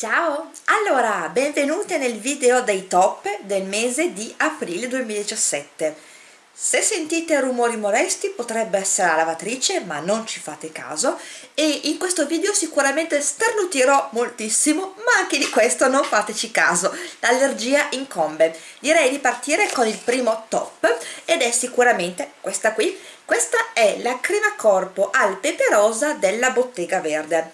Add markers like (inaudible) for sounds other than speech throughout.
Ciao! Allora, benvenute nel video dei top del mese di aprile 2017. Se sentite rumori molesti potrebbe essere la lavatrice, ma non ci fate caso, e in questo video sicuramente starnutirò moltissimo, ma anche di questo non fateci caso, l'allergia incombe. Direi di partire con il primo top, ed è sicuramente questa qui. Questa è la crema corpo al pepe rosa della Bottega Verde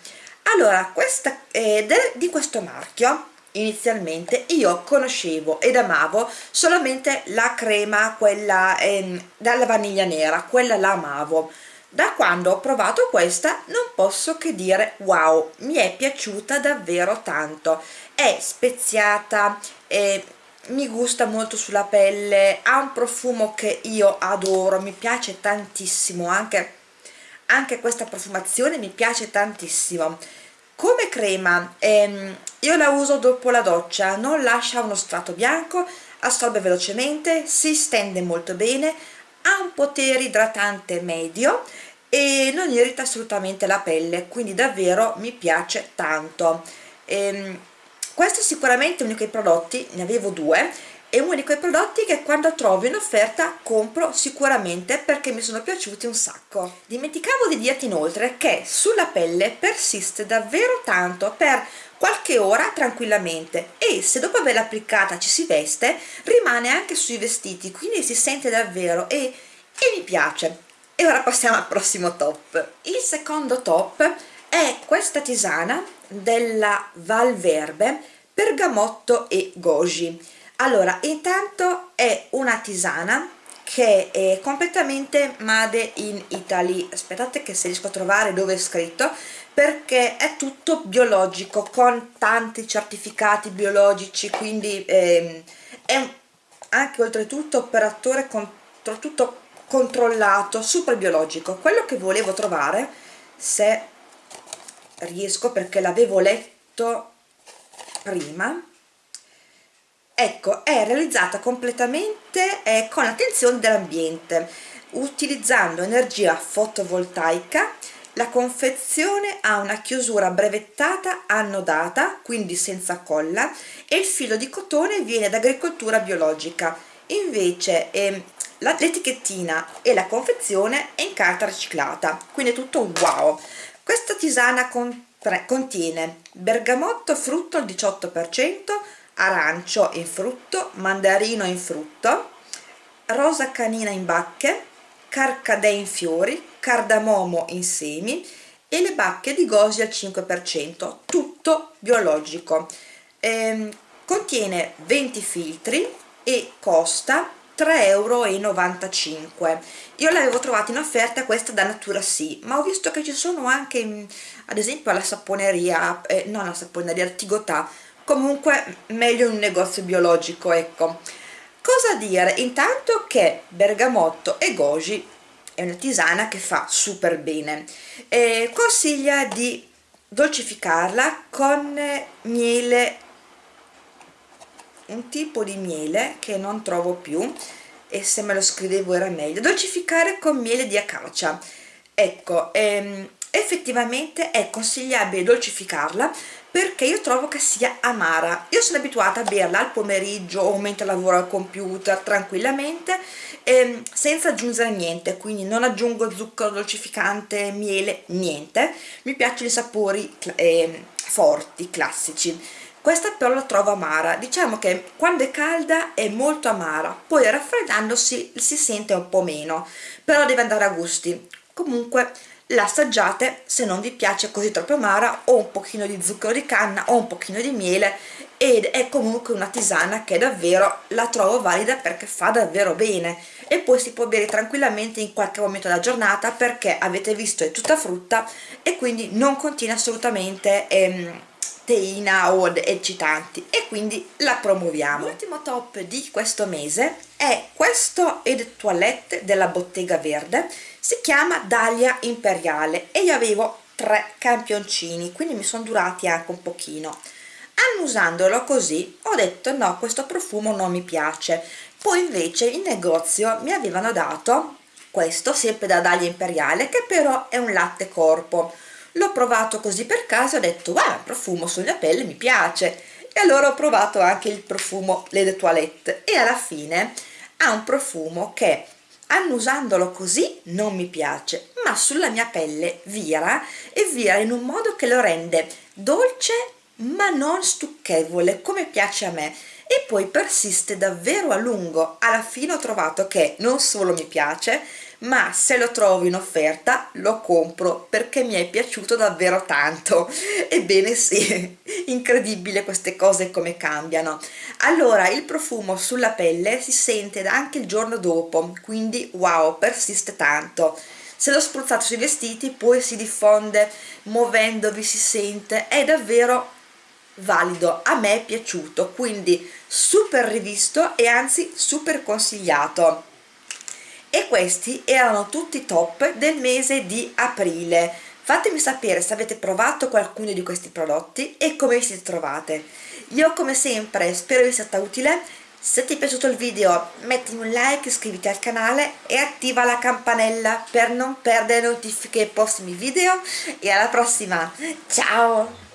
allora questa eh, di questo marchio inizialmente io conoscevo ed amavo solamente la crema quella eh, dalla vaniglia nera quella la amavo. Da quando ho provato questa non posso che dire wow mi è piaciuta davvero tanto è speziata eh, mi gusta molto sulla pelle ha un profumo che io adoro mi piace tantissimo anche anche questa profumazione mi piace tantissimo. Come crema ehm, io la uso dopo la doccia non lascia uno strato bianco assorbe velocemente si stende molto bene ha un potere idratante medio e non irrita assolutamente la pelle quindi davvero mi piace tanto. Ehm, questo è sicuramente uno dei prodotti ne avevo due è uno di quei prodotti che quando trovo in offerta compro sicuramente perché mi sono piaciuti un sacco. Dimenticavo di dirti inoltre che sulla pelle persiste davvero tanto per qualche ora tranquillamente e se dopo averla applicata ci si veste rimane anche sui vestiti quindi si sente davvero e, e mi piace. E ora passiamo al prossimo top. Il secondo top è questa tisana della Valverbe bergamotto e goji allora intanto è una tisana che è completamente made in Italy. Aspettate che se riesco a trovare dove è scritto perché è tutto biologico con tanti certificati biologici quindi ehm, è anche oltretutto operatore contro tutto controllato super biologico. Quello che volevo trovare se riesco perché l'avevo letto prima ecco è realizzata completamente eh, con attenzione dell'ambiente utilizzando energia fotovoltaica. La confezione ha una chiusura brevettata annodata quindi senza colla e il filo di cotone viene da agricoltura biologica. Invece eh, l'etichettina e la confezione è in carta riciclata quindi è tutto wow. Questa tisana contiene bergamotto frutto al 18% arancio in frutto, mandarino in frutto, rosa canina in bacche, carcadè in fiori, cardamomo in semi e le bacche di gosi al 5%, tutto biologico. Eh, contiene 20 filtri e costa 3,95 euro io l'avevo trovata in offerta questa da Natura Sì ma ho visto che ci sono anche ad esempio alla saponeria eh, non alla saponeria, al Tigotà comunque meglio un negozio biologico ecco. Cosa dire? Intanto che bergamotto e goji è una tisana che fa super bene e consiglia di dolcificarla con miele un tipo di miele che non trovo più e se me lo scrivevo era meglio. Dolcificare con miele di acacia. Ecco ehm, effettivamente è consigliabile dolcificarla perché io trovo che sia amara. Io sono abituata a berla al pomeriggio o mentre lavoro al computer tranquillamente ehm, senza aggiungere niente quindi non aggiungo zucchero dolcificante miele niente. Mi piacciono i sapori eh, forti classici. Questa però la trovo amara. Diciamo che quando è calda è molto amara poi raffreddandosi si sente un po' meno però deve andare a gusti. Comunque la assaggiate se non vi piace così troppo amara o un pochino di zucchero di canna o un pochino di miele ed è comunque una tisana che davvero la trovo valida perché fa davvero bene. E poi si può bere tranquillamente in qualche momento della giornata perché avete visto è tutta frutta e quindi non contiene assolutamente ehm, teina o eccitanti e quindi la promuoviamo. L'ultimo top di questo mese è questo Ed Toilette della Bottega Verde. Si chiama Dahlia Imperiale e io avevo tre campioncini quindi mi sono durati anche un pochino. Annusandolo così ho detto no questo profumo non mi piace poi invece in negozio mi avevano dato questo sempre da Dahlia Imperiale che però è un latte corpo l'ho provato così per caso ho detto il profumo sulla pelle mi piace. E allora ho provato anche il profumo Le de Toilette. E alla fine ha un profumo che annusandolo così non mi piace ma sulla mia pelle vira e vira in un modo che lo rende dolce ma non stucchevole come piace a me. E poi persiste davvero a lungo. Alla fine ho trovato che non solo mi piace ma se lo trovo in offerta lo compro perché mi è piaciuto davvero tanto. (laughs) Ebbene sì (laughs) incredibile queste cose come cambiano. Allora il profumo sulla pelle si sente anche il giorno dopo quindi wow persiste tanto. Se lo spruzzate sui vestiti poi si diffonde muovendovi si sente è davvero valido a me è piaciuto quindi super rivisto e anzi super consigliato e questi erano tutti top del mese di aprile. Fatemi sapere se avete provato qualcuno di questi prodotti e come vi siete trovate. Io come sempre spero vi sia stata utile. Se ti è piaciuto il video mettimi un like, iscriviti al canale e attiva la campanella per non perdere notifiche ai prossimi video. E alla prossima, ciao!